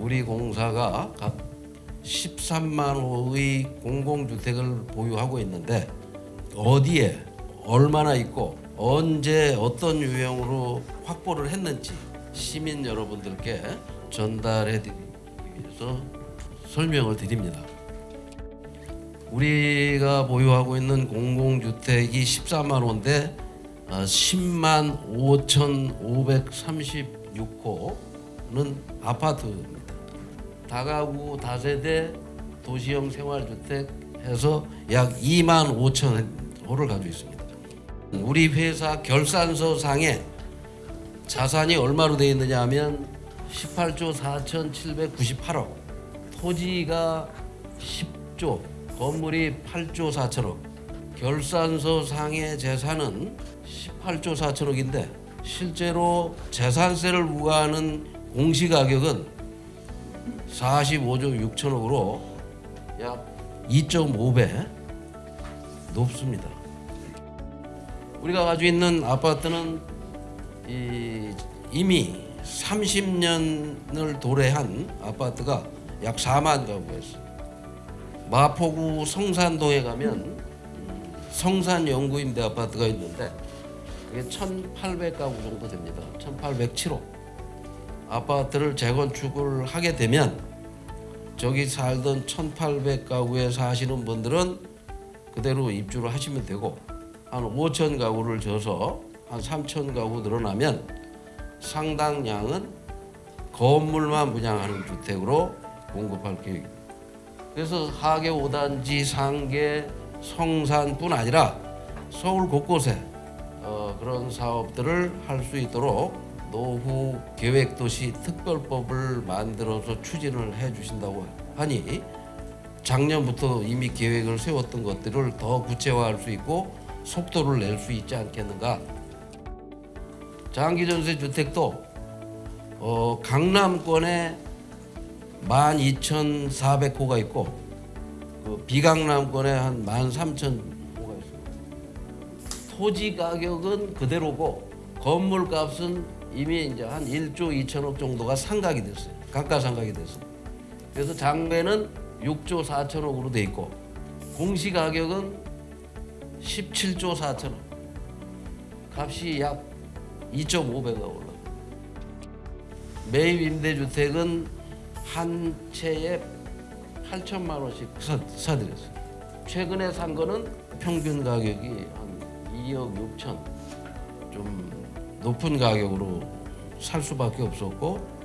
우리 공사가 각 13만 호의 공공주택을 보유하고 있는데 어디에 얼마나 있고 언제 어떤 유형으로 확보를 했는지 시민 여러분들께 전달해 드리기 위해서 설명을 드립니다. 우리가 보유하고 있는 공공주택이 14만 호인데 어, 10만 5,536호는 아파트입니 다. 다가구 다세대 도시형 생활주택 해서 약 2만 5천 호를 가지고 있습니다. 우리 회사 결산서 상에 자산이 얼마로 되어 있느냐 하면 18조 4,798억, 토지가 10조, 건물이 8조 4천억, 결산서 상의 재산은 18조 4천억인데 실제로 재산세를 부과하는 공시가격은 45조 6천억으로 약 2.5배 높습니다. 우리가 가지고 있는 아파트는 이, 이미 30년을 도래한 아파트가 약 4만 가구가 있어요. 마포구 성산동에 가면 성산연구임대 아파트가 있는데 그게 1,800가구 정도 됩니다. 1,807호. 아파트를 재건축을 하게 되면 저기 살던 1,800가구에 사시는 분들은 그대로 입주를 하시면 되고 한 5천 가구를 져서 한 3천 가구 늘어나면 상당량은 건물만 분양하는 주택으로 공급할 계획입니다. 그래서 하계 5단지, 상계, 성산뿐 아니라 서울 곳곳에 어, 그런 사업들을 할 수 있도록 노후 계획도시 특별법을 만들어서 추진을 해 주신다고 하니 작년부터 이미 계획을 세웠던 것들을 더 구체화할 수 있고 속도를 낼 수 있지 않겠는가. 장기전세 주택도 어, 강남권에 12,400호가 있고 그 비강남권에 한 13,000호가 있습니다. 토지 가격은 그대로고 건물 값은 이미 이제 한 1조 2천억 정도가 상각이 됐어요. 감가상각이 됐어요. 그래서 장매는 6조 4천억으로 돼 있고 공시 가격은 17조 4천억. 값이 약 2.5배가 올라. 매입 임대주택은 한 채에 8천만 원씩 사, 사드렸어요. 최근에 산 거는 평균 가격이 한 2억 6천 좀 높은 가격으로 살 수밖에 없었고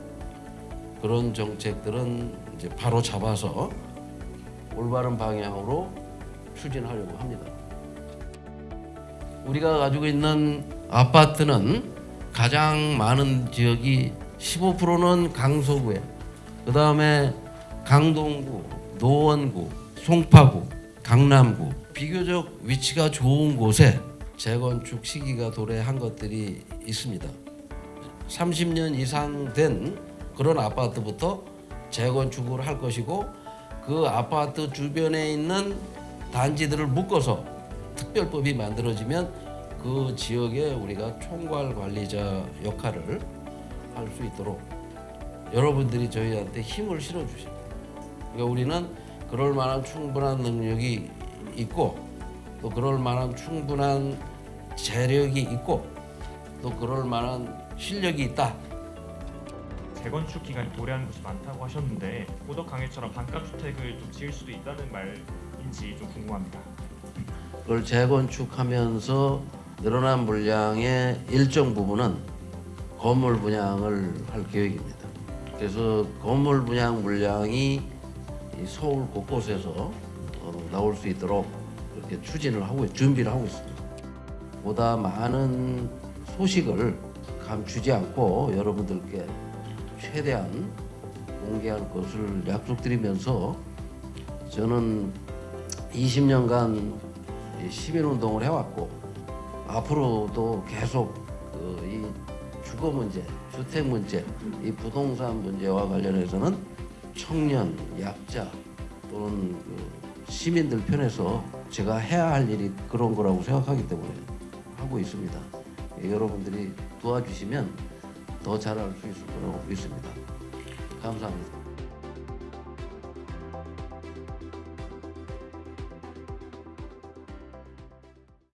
그런 정책들은 이제 바로 잡아서 올바른 방향으로 추진하려고 합니다. 우리가 가지고 있는 아파트는 가장 많은 지역이 15%는 강서구에 그 다음에 강동구, 노원구, 송파구, 강남구 비교적 위치가 좋은 곳에 재건축 시기가 도래한 것들이 있습니다. 30년 이상 된 그런 아파트부터 재건축을 할 것이고 그 아파트 주변에 있는 단지들을 묶어서 특별법이 만들어지면 그 지역에 우리가 총괄 관리자 역할을 할 수 있도록 여러분들이 저희한테 힘을 실어 주십니다. 그러니까 우리는 그럴 만한 충분한 능력이 있고 또 그럴 만한 충분한 재력이 있고 또 그럴 만한 실력이 있다. 재건축 기간이 도래하는 곳이 많다고 하셨는데 고덕 강해처럼 반값 주택을 좀 지을 수도 있다는 말인지 좀 궁금합니다. 그걸 재건축하면서 늘어난 물량의 일정 부분은 건물 분양을 할 계획입니다. 그래서 건물 분양 물량이 이 서울 곳곳에서 어, 나올 수 있도록 그렇게 추진을 하고 준비를 하고 있습니다. 보다 많은 소식을 감추지 않고 여러분들께 최대한 공개할 것을 약속드리면서 저는 20년간 시민운동을 해왔고 앞으로도 계속 그이 주거 문제, 주택 문제, 이 부동산 문제와 관련해서는 청년, 약자 또는 그 시민들 편에서 제가 해야 할 일이 그런 거라고 생각하기 때문에 하고 있습니다. 여러분들이 도와주시면 더 잘할 수 있을 거라고 믿습니다. 감사합니다.